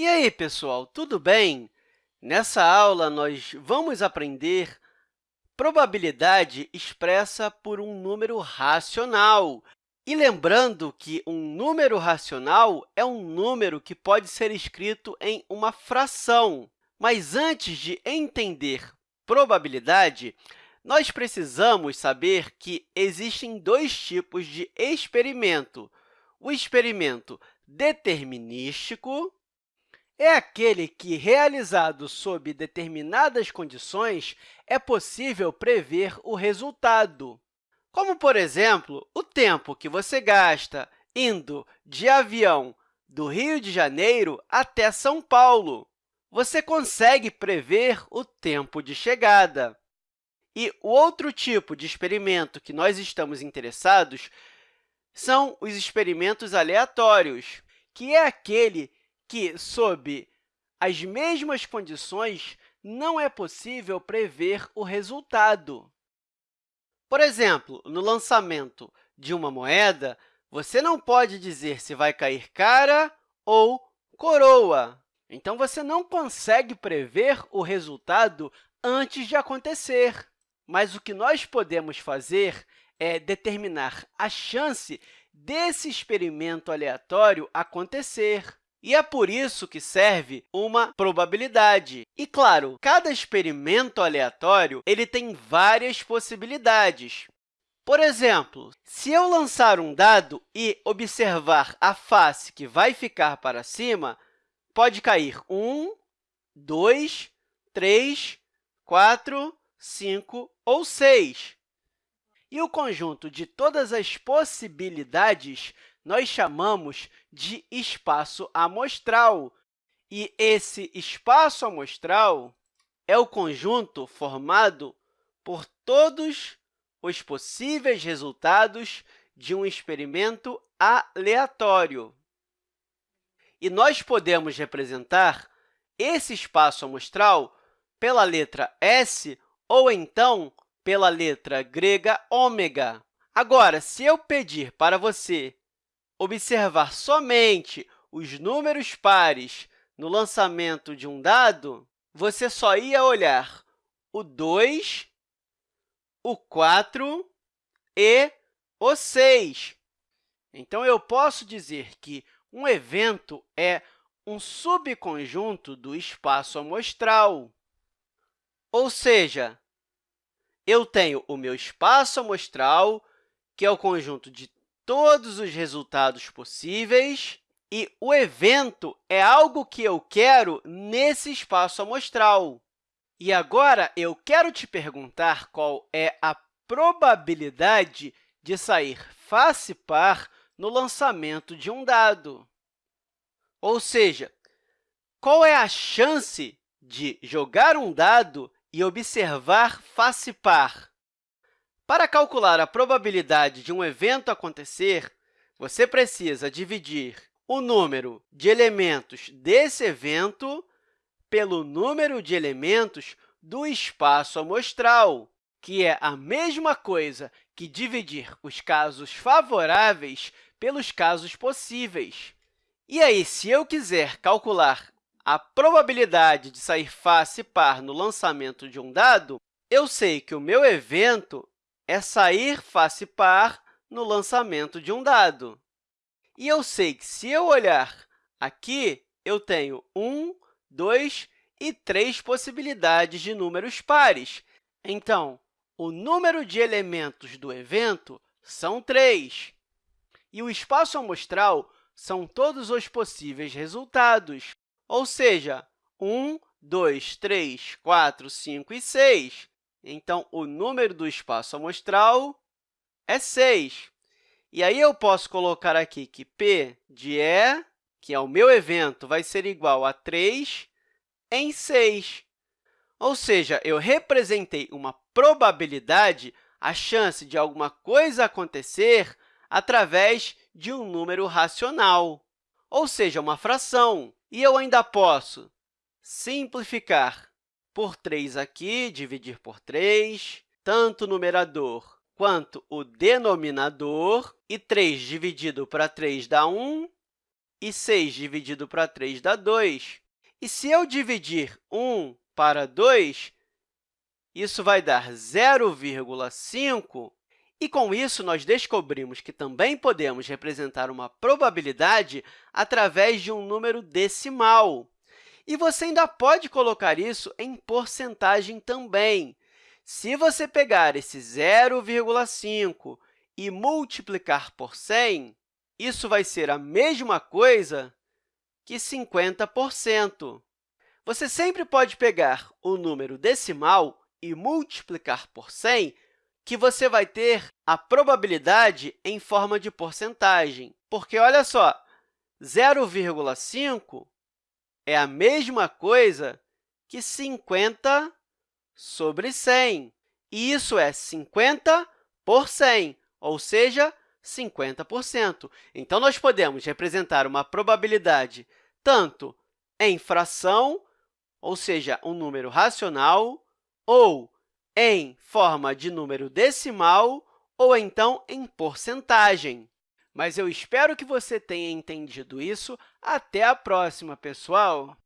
E aí, pessoal, tudo bem? Nessa aula, nós vamos aprender probabilidade expressa por um número racional. E lembrando que um número racional é um número que pode ser escrito em uma fração. Mas antes de entender probabilidade, nós precisamos saber que existem dois tipos de experimento. O experimento determinístico é aquele que, realizado sob determinadas condições, é possível prever o resultado, como, por exemplo, o tempo que você gasta indo de avião do Rio de Janeiro até São Paulo. Você consegue prever o tempo de chegada. E o outro tipo de experimento que nós estamos interessados são os experimentos aleatórios, que é aquele que, sob as mesmas condições, não é possível prever o resultado. Por exemplo, no lançamento de uma moeda, você não pode dizer se vai cair cara ou coroa. Então, você não consegue prever o resultado antes de acontecer. Mas o que nós podemos fazer é determinar a chance desse experimento aleatório acontecer. E é por isso que serve uma probabilidade. E, claro, cada experimento aleatório ele tem várias possibilidades. Por exemplo, se eu lançar um dado e observar a face que vai ficar para cima, pode cair 1, 2, 3, 4, 5 ou 6. E o conjunto de todas as possibilidades nós chamamos de espaço amostral. E esse espaço amostral é o conjunto formado por todos os possíveis resultados de um experimento aleatório. E nós podemos representar esse espaço amostral pela letra S ou, então, pela letra grega ômega. Agora, se eu pedir para você observar somente os números pares no lançamento de um dado, você só ia olhar o 2, o 4 e o 6. Então, eu posso dizer que um evento é um subconjunto do espaço amostral. Ou seja, eu tenho o meu espaço amostral, que é o conjunto de todos os resultados possíveis, e o evento é algo que eu quero nesse espaço amostral. E agora, eu quero te perguntar qual é a probabilidade de sair face par no lançamento de um dado. Ou seja, qual é a chance de jogar um dado e observar face par? Para calcular a probabilidade de um evento acontecer, você precisa dividir o número de elementos desse evento pelo número de elementos do espaço amostral, que é a mesma coisa que dividir os casos favoráveis pelos casos possíveis. E aí, se eu quiser calcular a probabilidade de sair face par no lançamento de um dado, eu sei que o meu evento é sair face par no lançamento de um dado. E eu sei que, se eu olhar aqui, eu tenho 1, 2 e 3 possibilidades de números pares. Então, o número de elementos do evento são 3. E o espaço amostral são todos os possíveis resultados, ou seja, 1, 2, 3, 4, 5 e 6. Então, o número do espaço amostral é 6. E aí, eu posso colocar aqui que p de E, que é o meu evento, vai ser igual a 3 em 6. Ou seja, eu representei uma probabilidade, a chance de alguma coisa acontecer, através de um número racional, ou seja, uma fração. E eu ainda posso simplificar por 3 aqui, dividir por 3, tanto o numerador quanto o denominador, e 3 dividido para 3 dá 1, e 6 dividido para 3 dá 2. E se eu dividir 1 para 2, isso vai dar 0,5. E, com isso, nós descobrimos que também podemos representar uma probabilidade através de um número decimal. E você ainda pode colocar isso em porcentagem também. Se você pegar esse 0,5 e multiplicar por 100, isso vai ser a mesma coisa que 50%. Você sempre pode pegar o número decimal e multiplicar por 100, que você vai ter a probabilidade em forma de porcentagem. Porque, olha só, 0,5 é a mesma coisa que 50 sobre 100. E isso é 50 por 100, ou seja, 50%. Então, nós podemos representar uma probabilidade tanto em fração, ou seja, um número racional, ou em forma de número decimal, ou então em porcentagem. Mas eu espero que você tenha entendido isso. Até a próxima, pessoal!